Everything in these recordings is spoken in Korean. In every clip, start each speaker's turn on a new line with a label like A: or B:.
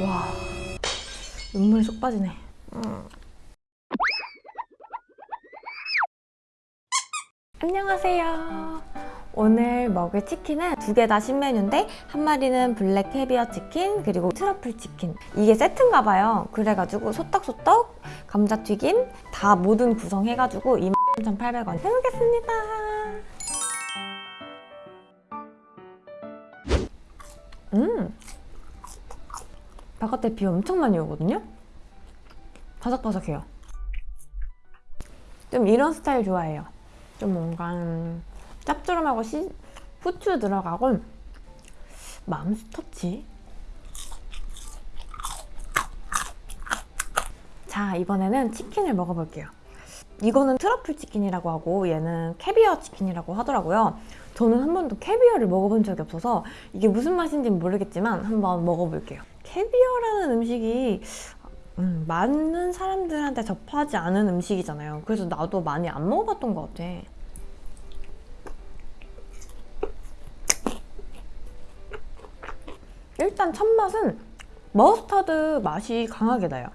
A: 와 눈물이 쏙 빠지네. 음. 안녕하세요. 오늘 먹을 치킨은 두 개 다 신메뉴인데 한 마리는 블랙 캐비어 치킨 그리고 트러플 치킨 이게 세트인가 봐요. 그래가지고 소떡소떡 감자튀김 다 모든 구성해가지고 23,800원 해보겠습니다. 바깥에 비 엄청 많이 오거든요? 바삭바삭해요. 좀 이런 스타일 좋아해요. 좀 뭔가 음, 짭조름하고 시, 후추 들어가고 맘스터치 자 이번에는 치킨을 먹어볼게요 이거는 트러플 치킨이라고 하고 얘는 캐비어 치킨이라고 하더라고요 저는 한 번도 캐비어를 먹어본 적이 없어서 이게 무슨 맛인지 는 모르겠지만 한번 먹어볼게요 캐비어라는 음식이 음, 많은 사람들한테 접하지 않은 음식이잖아요. 그래서 나도 많이 안 먹어봤던 것 같아. 일단 첫 맛은 머스타드 맛이 강하게 나요.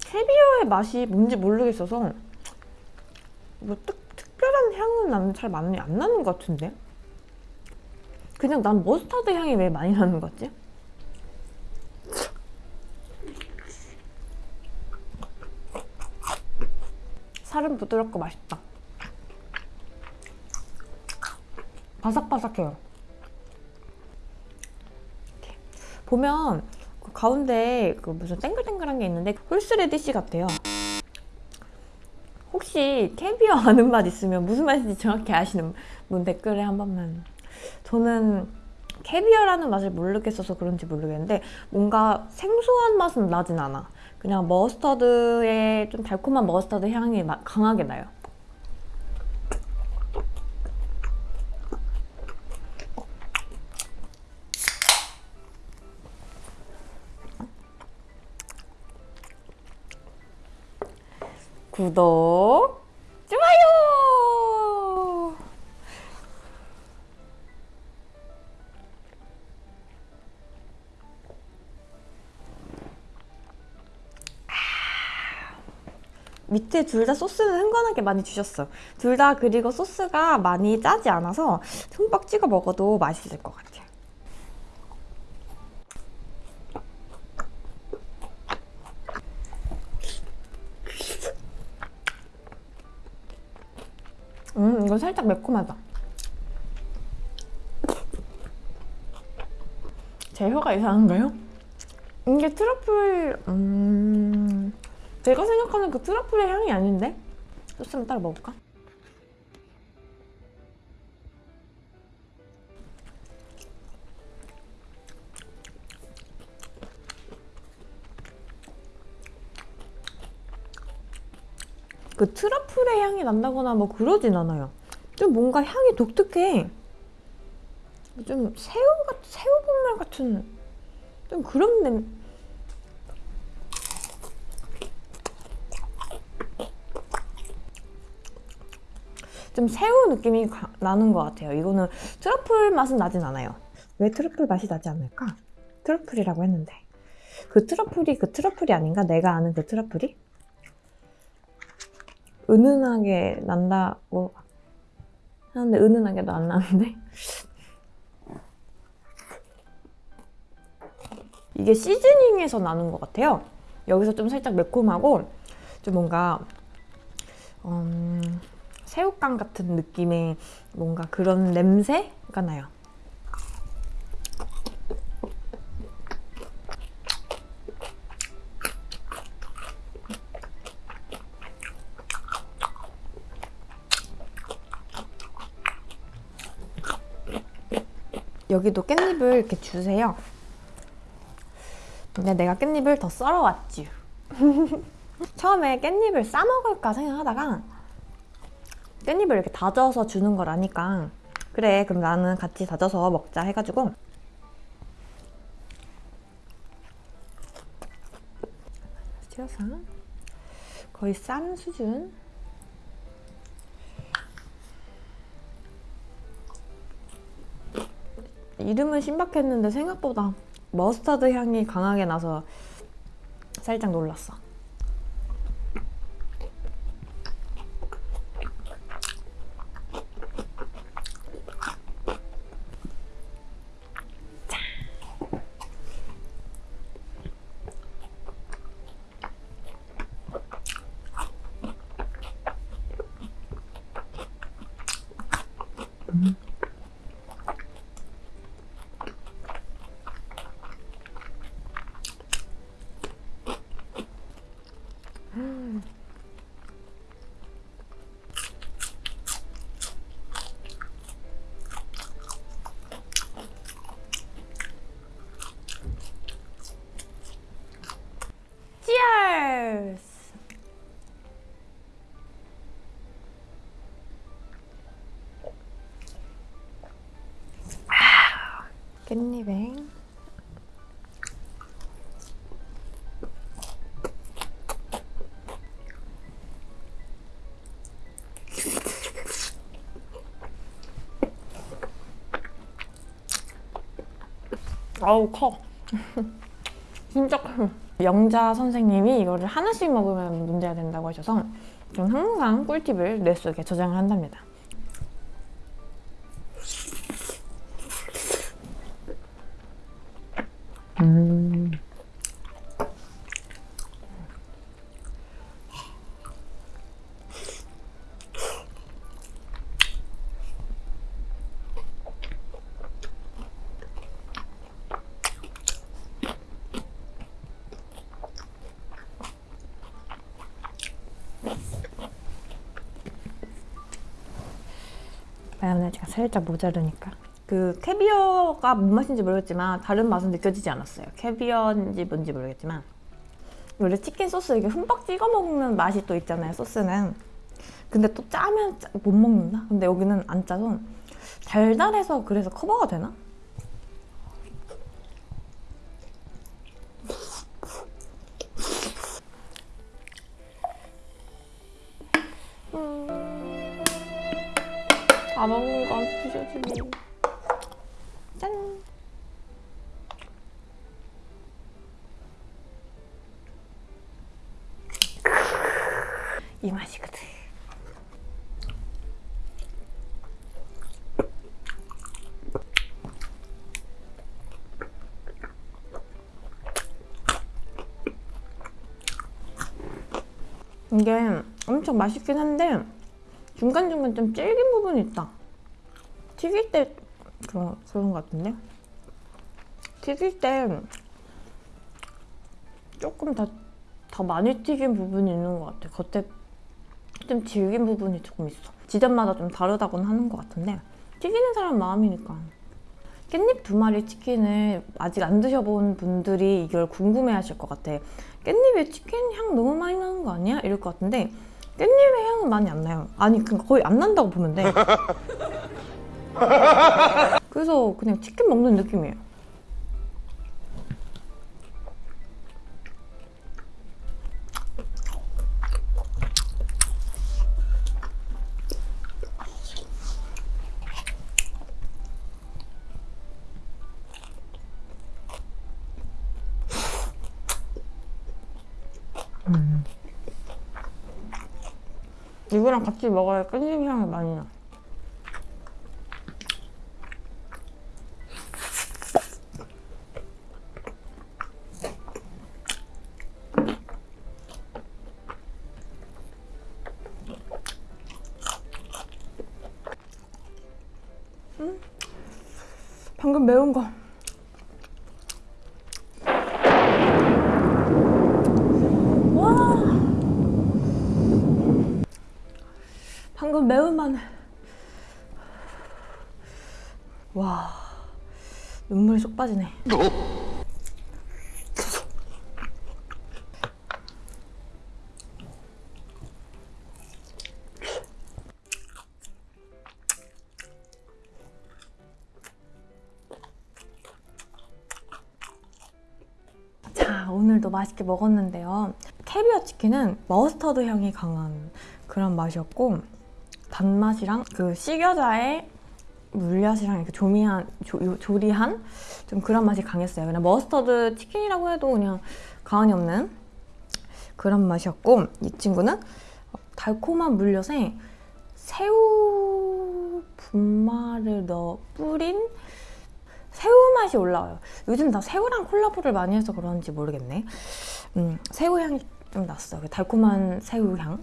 A: 캐비어의 맛이 뭔지 모르겠어서 뭐 특, 특별한 향은 나는 잘 많이 안 나는 것 같은데 그냥 난 머스타드 향이 왜 많이 나는 것 같지? 살은 부드럽고 맛있다 바삭바삭해요. 보면 그 가운데 그 무슨 땡글땡글한 게 있는데 홀스레디시 같아요 혹시 캐비어 아는 맛 있으면 무슨 맛인지 정확히 아시는 분 댓글에 한 번만 저는 캐비어라는 맛을 모르겠어서 그런지 모르겠는데 뭔가 생소한 맛은 나진 않아. 그냥 머스터드의 좀 달콤한 머스터드 향이 강하게 나요. 구독, 밑에 둘 다 소스는 흥건하게 많이 주셨어. 둘 다 그리고 소스가 많이 짜지 않아서 흠뻑 찍어 먹어도 맛있을 것 같아요. 음 이거 살짝 매콤하다 제 혀가 이상한가요? 이게 트러플 음... 제가 생각하는 그 트러플의 향이 아닌데? 소스만 따로 먹을까? 그 트러플의 향이 난다거나 뭐 그러진 않아요. 좀 뭔가 향이 독특해. 좀 새우 같 새우분말 같은 좀 그런 냄. 좀 새우 느낌이 가, 나는 것 같아요. 이거는 트러플 맛은 나진 않아요. 왜 트러플 맛이 나지 않을까? 트러플이라고 했는데 그 트러플이 그 트러플이 아닌가? 내가 아는 그 트러플이? 은은하게 난다고 하는데 은은하게도 안 나는데 이게 시즈닝에서 나는 것 같아요 여기서 좀 살짝 매콤하고 좀 뭔가 음, 새우깡 같은 느낌의 뭔가 그런 냄새가 나요 여기도 깻잎을 이렇게 주세요. 근데 내가 깻잎을 더 썰어왔지. 처음에 깻잎을 싸먹을까 생각하다가 깻잎을 이렇게 다져서 주는 거라니까. 그래 그럼 나는 같이 다져서 먹자 해가지고. 튀어서. 거의 싼 수준. 이름은 신박했는데 생각보다 머스타드 향이 강하게 나서 살짝 놀랐어. Mm-hmm. 깻잎에 아우 커. 진짜 커. 영자 선생님이 이거를 하나씩 먹으면 문제가 된다고 하셔서 저는 항상 꿀팁을 뇌 속에 저장을 한답니다 음. 마요네즈가 살짝 모자르니까 그 캐비어가 뭔 맛인지 모르겠지만 다른 맛은 느껴지지 않았어요 캐비어인지 뭔지 모르겠지만 원래 치킨 소스 이게 흠뻑 찍어 먹는 맛이 또 있잖아요 소스는 근데 또 짜면 짜- 못 먹는다? 근데 여기는 안 짜서 달달해서 그래서 커버가 되나? 이 맛이거든 이게 엄청 맛있긴 한데 중간중간 좀 질긴 부분이 있다. 튀길 때 그런, 그런 것 같은데? 튀길 때 조금 더, 더 많이 튀긴 부분이 있는 것 같아. 겉에 좀 질긴 부분이 조금 있어. 지점마다 좀 다르다고는 하는 것 같은데 튀기는 사람 마음이니까. 깻잎 두 마리 치킨을 아직 안 드셔본 분들이 이걸 궁금해하실 것 같아. 깻잎에 치킨 향 너무 많이 나는 거 아니야? 이럴 것 같은데 깻잎의 향은 많이 안 나요. 아니 그러니까 거의 안 난다고 보면 돼. 그래서 그냥 치킨 먹는 느낌이에요. 이거랑 같이 먹어야 깻잎 향이 많이 나. 음, 방금 매운 거. 와. 방금 매운 마늘. 와. 눈물이 쏙 빠지네. 자, 오늘도 맛있게 먹었는데요. 캐비어 치킨은 머스터드 향이 강한 그런 맛이었고 단맛이랑 그 식여자의 물엿이랑 이렇게 조미한 조, 요- 조리한 좀 그런 맛이 강했어요. 그냥 머스터드 치킨이라고 해도 그냥 과언이 없는 그런 맛이었고 이 친구는 달콤한 물엿에 새우 분말을 넣어 뿌린 새우 맛이 올라와요. 요즘 다 새우랑 콜라보를 많이 해서 그런지 모르겠네. 음, 새우 향이 좀 났어요. 그 달콤한 새우 향.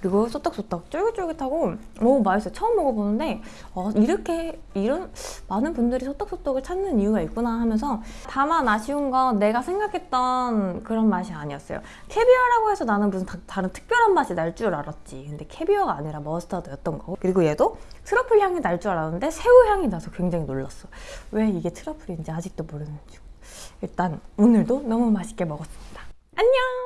A: 그리고 소떡소떡 쫄깃쫄깃하고 너무 맛있어요. 처음 먹어보는데 어, 이렇게 이런 많은 분들이 소떡소떡을 찾는 이유가 있구나 하면서 다만 아쉬운 건 내가 생각했던 그런 맛이 아니었어요. 캐비어라고 해서 나는 무슨 다, 다른 특별한 맛이 날 줄 알았지. 근데 캐비어가 아니라 머스타드였던 거고 그리고 얘도 트러플 향이 날 줄 알았는데 새우 향이 나서 굉장히 놀랐어. 왜 이게 트러플인지 아직도 모르는 중. 일단 오늘도 너무 맛있게 먹었습니다. 안녕!